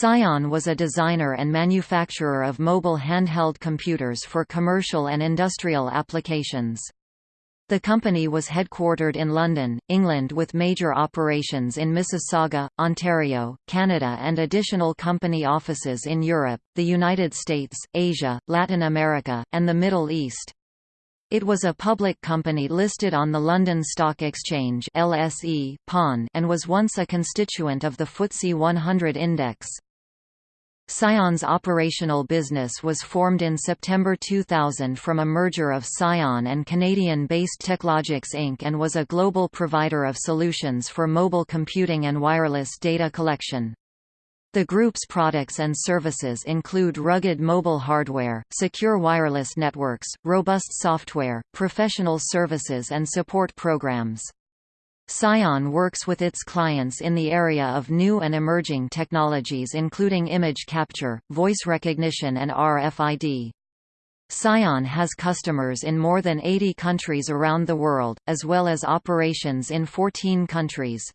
Psion was a designer and manufacturer of mobile handheld computers for commercial and industrial applications. The company was headquartered in London, England with major operations in Mississauga, Ontario, Canada and additional company offices in Europe, the United States, Asia, Latin America, and the Middle East. It was a public company listed on the London Stock Exchange LSE, PON, and was once a constituent of the FTSE 100 index. Psion's operational business was formed in September 2000 from a merger of Scion and Canadian-based Teklogix Inc. and was a global provider of solutions for mobile computing and wireless data collection. The group's products and services include rugged mobile hardware, secure wireless networks, robust software, professional services and support programs. Psion works with its clients in the area of new and emerging technologies including image capture, voice recognition and RFID. Psion has customers in more than 80 countries around the world, as well as operations in 14 countries.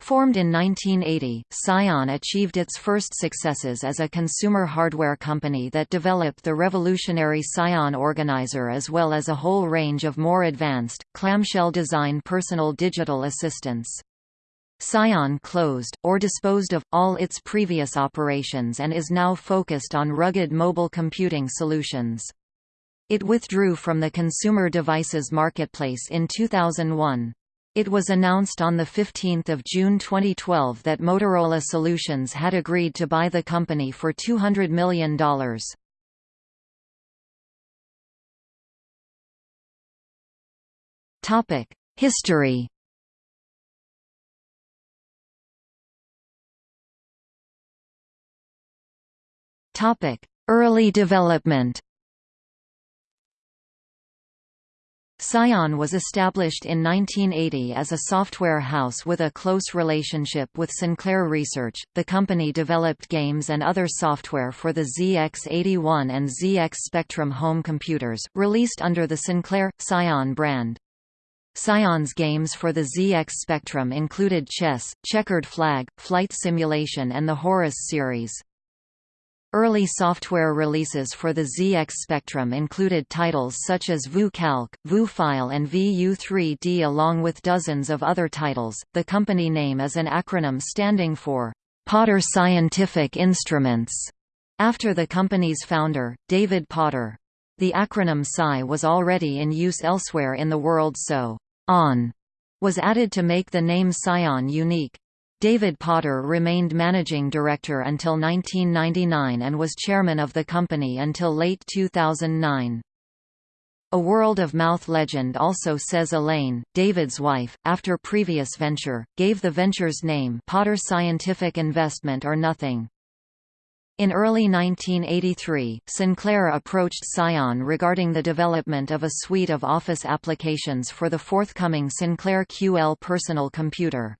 Formed in 1980, Psion achieved its first successes as a consumer hardware company that developed the revolutionary Psion Organizer as well as a whole range of more advanced, clamshell design personal digital assistants. Psion closed, or disposed of, all its previous operations and is now focused on rugged mobile computing solutions. It withdrew from the consumer devices marketplace in 2001. It was announced on 15 June 2012 that Motorola Solutions had agreed to buy the company for $200 million. History Early development Psion was established in 1980 as a software house with a close relationship with Sinclair Research. The company developed games and other software for the ZX81 and ZX Spectrum home computers, released under the Sinclair Psion brand. Psion's games for the ZX Spectrum included chess, checkered flag, flight simulation and the Horace series. Early software releases for the ZX Spectrum included titles such as VU-Calc, VU-File and VU3D along with dozens of other titles. The company name is an acronym standing for Potter Scientific Instruments, after the company's founder, David Potter. The acronym PSI was already in use elsewhere in the world so ON was added to make the name Psion unique. David Potter remained managing director until 1999 and was chairman of the company until late 2009. A World of Mouth legend also says Elaine, David's wife, after previous venture, gave the venture's name Potter Scientific Investment or Nothing. In early 1983, Sinclair approached Psion regarding the development of a suite of office applications for the forthcoming Sinclair QL personal computer.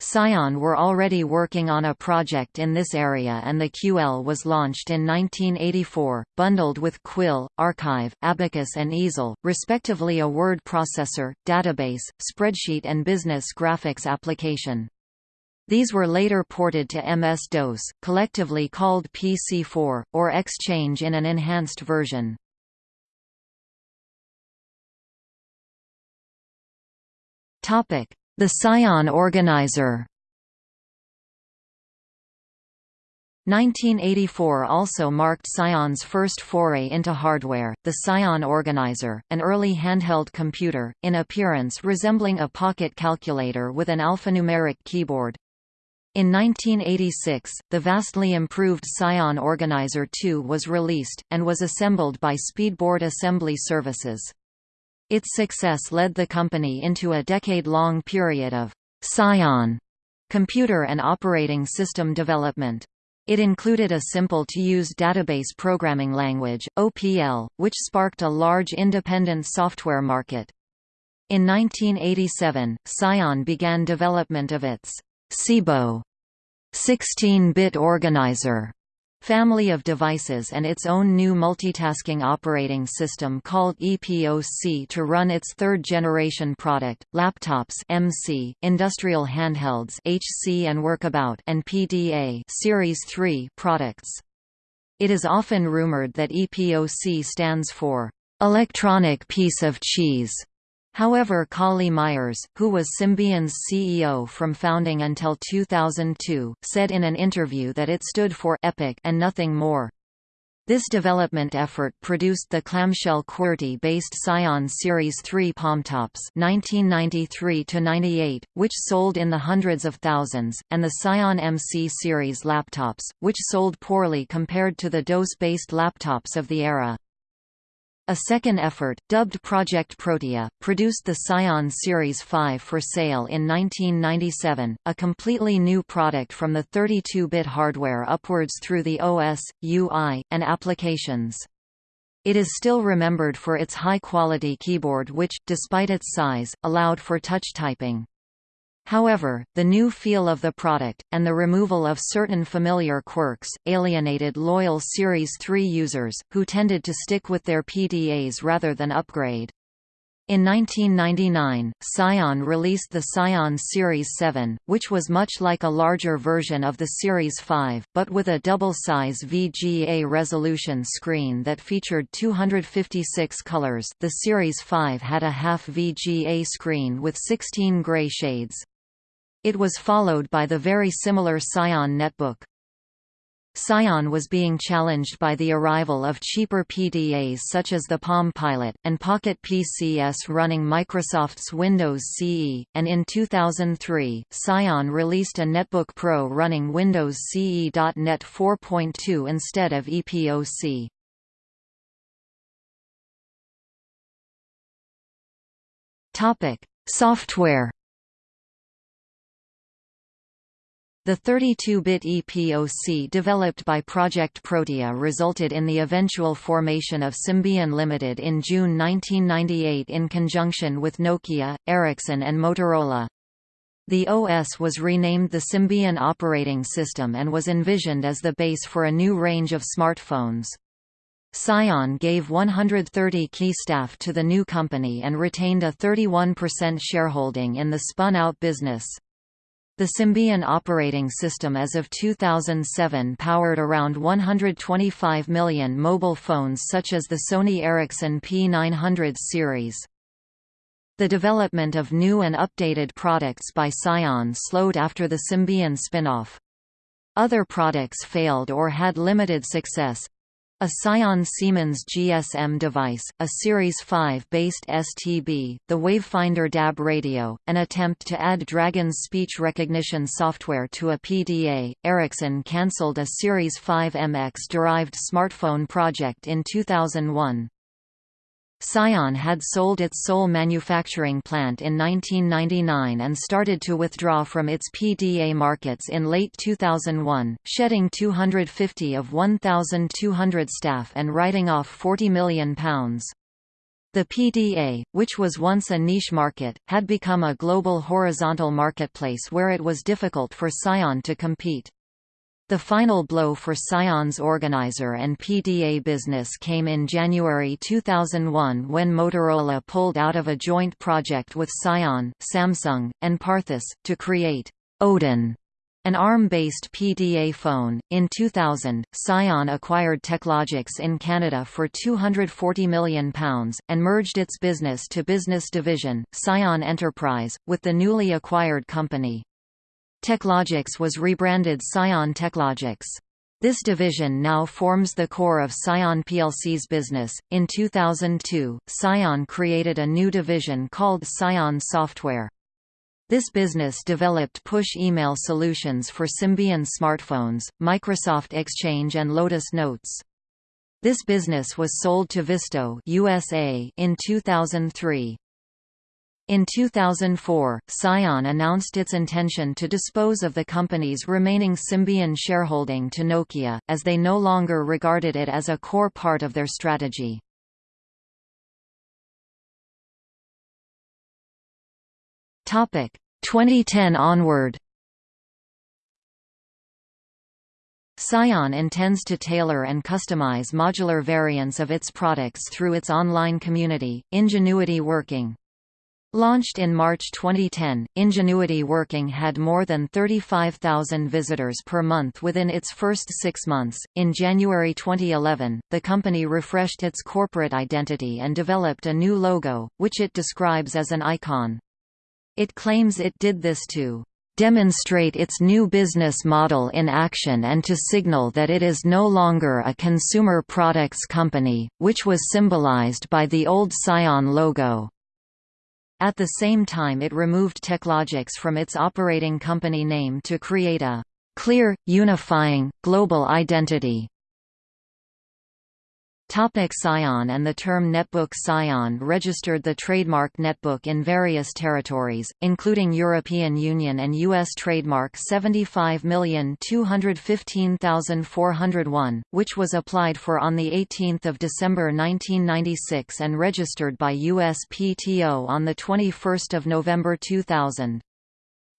Psion were already working on a project in this area and the QL was launched in 1984, bundled with Quill, Archive, Abacus and Easel, respectively a word processor, database, spreadsheet and business graphics application. These were later ported to MS-DOS, collectively called PC4, or Xchange in an enhanced version. Topic: the Psion Organizer 1984 also marked Psion's first foray into hardware, the Psion Organizer, an early handheld computer, in appearance resembling a pocket calculator with an alphanumeric keyboard. In 1986, the vastly improved Psion Organizer 2 was released, and was assembled by Speedboard Assembly Services. Its success led the company into a decade-long period of Psion computer and operating system development. It included a simple-to-use database programming language, OPL, which sparked a large independent software market. In 1987, Psion began development of its SIBO 16-bit organizer family of devices and its own new multitasking operating system called EPOC to run its third-generation product, laptops MC, industrial handhelds HC and Workabout and PDA Series 3 products. It is often rumored that EPOC stands for electronic piece of cheese. However Colly Myers, who was Symbian's CEO from founding until 2002, said in an interview that it stood for «epic» and nothing more. This development effort produced the clamshell QWERTY-based Psion Series 3 Palmtops (1993–98), which sold in the hundreds of thousands, and the Psion MC series laptops, which sold poorly compared to the DOS-based laptops of the era. A second effort, dubbed Project Protea, produced the Psion Series 5 for sale in 1997, a completely new product from the 32-bit hardware upwards through the OS, UI, and applications. It is still remembered for its high-quality keyboard which, despite its size, allowed for touch typing. However, the new feel of the product, and the removal of certain familiar quirks, alienated loyal Series 3 users, who tended to stick with their PDAs rather than upgrade. In 1999, Psion released the Psion Series 7, which was much like a larger version of the Series 5, but with a double-size VGA resolution screen that featured 256 colors the Series 5 had a half VGA screen with 16 gray shades. It was followed by the very similar Psion netbook. Psion was being challenged by the arrival of cheaper PDAs such as the Palm Pilot, and Pocket PCS running Microsoft's Windows CE, and in 2003, Psion released a Netbook Pro running Windows CE.NET 4.2 instead of EPOC. Software The 32-bit EPOC developed by Project Protea resulted in the eventual formation of Symbian Limited in June 1998 in conjunction with Nokia, Ericsson and Motorola. The OS was renamed the Symbian operating system and was envisioned as the base for a new range of smartphones. Psion gave 130 key staff to the new company and retained a 31% shareholding in the spun-out business. The Symbian operating system as of 2007 powered around 125 million mobile phones such as the Sony Ericsson P900 series. The development of new and updated products by Psion slowed after the Symbian spin-off. Other products failed or had limited success, a Psion Siemens GSM device, a Series 5-based STB, the Wavefinder DAB radio, an attempt to add Dragon's speech recognition software to a PDA. Ericsson cancelled a Series 5 MX-derived smartphone project in 2001. Psion had sold its sole manufacturing plant in 1999 and started to withdraw from its PDA markets in late 2001, shedding 250 of 1,200 staff and writing off £40 million. The PDA, which was once a niche market, had become a global horizontal marketplace where it was difficult for Psion to compete. The final blow for Psion's organizer and PDA business came in January 2001 when Motorola pulled out of a joint project with Psion, Samsung, and Parthus, to create Odin, an ARM-based PDA phone. In 2000, Psion acquired Teklogix in Canada for £240 million, and merged its business-to-business -business division, Psion Enterprise, with the newly acquired company. Teklogix was rebranded Psion Teklogix. This division now forms the core of Psion plc's business. In 2002, Psion created a new division called Psion Software. This business developed push email solutions for Symbian smartphones, Microsoft Exchange and Lotus Notes. This business was sold to Visto USA in 2003. In 2004, Psion announced its intention to dispose of the company's remaining Symbian shareholding to Nokia, as they no longer regarded it as a core part of their strategy. Topic 2010 onward. Psion intends to tailor and customize modular variants of its products through its online community, Ingenuity Working. Launched in March 2010, Ingenuity Working had more than 35,000 visitors per month within its first six months. In January 2011, the company refreshed its corporate identity and developed a new logo, which it describes as an icon. It claims it did this to demonstrate its new business model in action and to signal that it is no longer a consumer products company, which was symbolized by the old Psion logo. At the same time it removed Teklogix from its operating company name to create a clear, unifying, global identity. Topic Psion and The term netbook Psion registered the trademark netbook in various territories, including European Union and U.S. trademark 75215401, which was applied for on 18 December 1996 and registered by USPTO on 21 November 2000.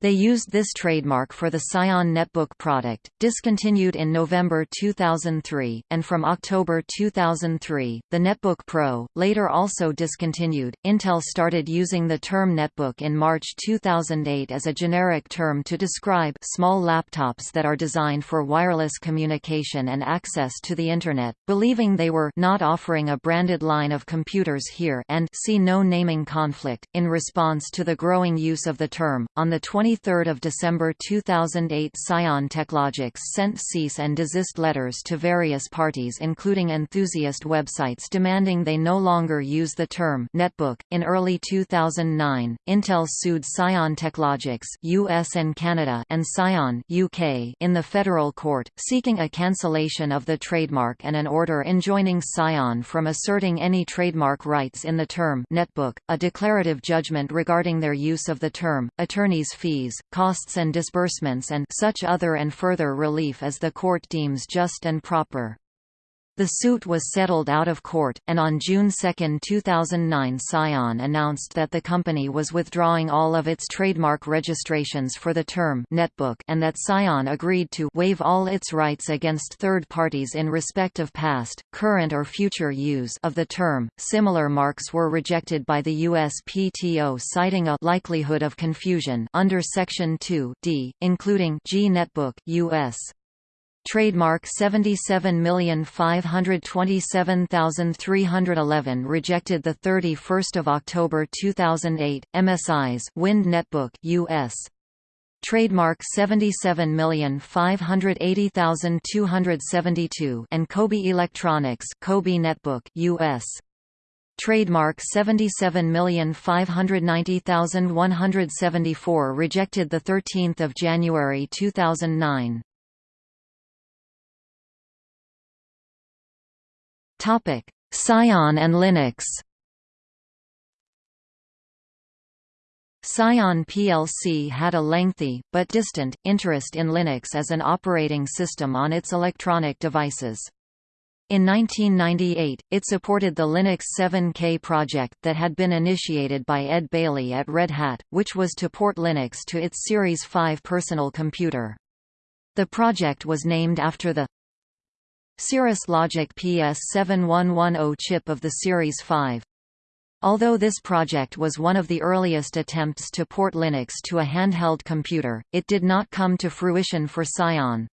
They used this trademark for the Psion Netbook product, discontinued in November 2003, and from October 2003, the Netbook Pro, later also discontinued. Intel started using the term netbook in March 2008 as a generic term to describe small laptops that are designed for wireless communication and access to the Internet, believing they were not offering a branded line of computers here and see no naming conflict. In response to the growing use of the term, on the 20 23 December 2008 Psion Teklogix sent cease and desist letters to various parties including enthusiast websites demanding they no longer use the term netbook. In early 2009, Intel sued Psion Teklogix US and Canada and Psion UK in the federal court, seeking a cancellation of the trademark and an order enjoining Psion from asserting any trademark rights in the term netbook, a declarative judgment regarding their use of the term, attorney's fees fees, costs and disbursements and such other and further relief as the court deems just and proper. The suit was settled out of court, and on June 2, 2009 Psion announced that the company was withdrawing all of its trademark registrations for the term netbook and that Psion agreed to waive all its rights against third parties in respect of past, current or future use of the term. Similar marks were rejected by the USPTO citing a likelihood of confusion under Section 2 D, including G Netbook US Trademark 77527311 rejected the 31st of October 2008 MSI's Wind Netbook US Trademark 77580272 and Coby Electronics Coby Netbook US Trademark 77590174 rejected the 13th of January 2009 Topic: Psion and Linux. Psion plc had a lengthy, but distant, interest in Linux as an operating system on its electronic devices. In 1998, it supported the Linux 7K project that had been initiated by Ed Bailey at Red Hat, which was to port Linux to its Series 5 personal computer. The project was named after the Cirrus Logic PS7110 chip of the Series 5. Although this project was one of the earliest attempts to port Linux to a handheld computer, it did not come to fruition for Psion.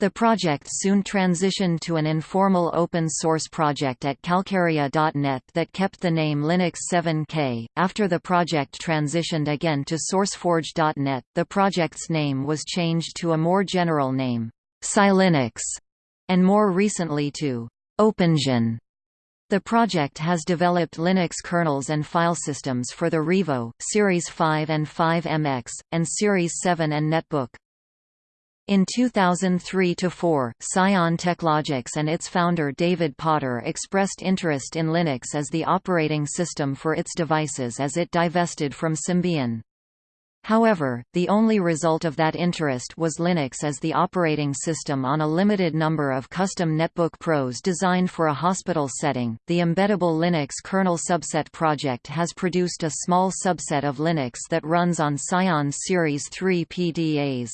The project soon transitioned to an informal open-source project at Calcaria.net that kept the name Linux 7K. After the project transitioned again to SourceForge.net, the project's name was changed to a more general name, PsiLinux and more recently to OpenGen. The project has developed Linux kernels and file systems for the Revo, Series 5 and 5MX, and Series 7 and Netbook. In 2003–4, Psion Teklogix and its founder David Potter expressed interest in Linux as the operating system for its devices as it divested from Symbian. However, the only result of that interest was Linux as the operating system on a limited number of custom Netbook Pros designed for a hospital setting. The Embeddable Linux kernel subset project has produced a small subset of Linux that runs on Psion Series 3 PDAs.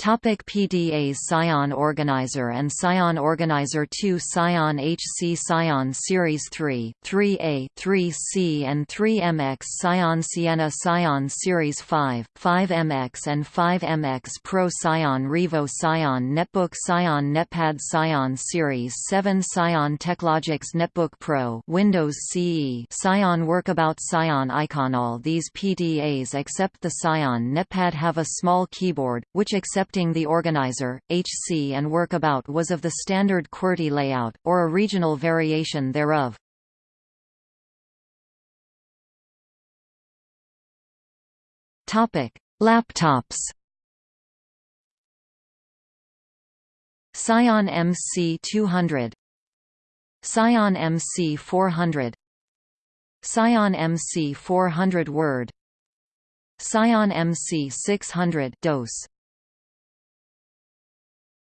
Topic PDAs Psion Organizer and Psion Organizer 2 Psion HC Psion Series 3, 3A, 3C and 3MX Psion Sienna Psion Series 5, 5MX and 5MX Pro Psion Revo Psion Netbook Psion Netpad Psion Series 7 Psion Teklogix Netbook Pro Windows CE Psion Workabout Psion Iconall These PDAs except the Psion Netpad have a small keyboard, which accepts the organizer, HC and workabout was of the standard QWERTY layout, or a regional variation thereof. Laptops Psion MC200 Psion MC400 Psion MC400 Word Psion MC600 DOS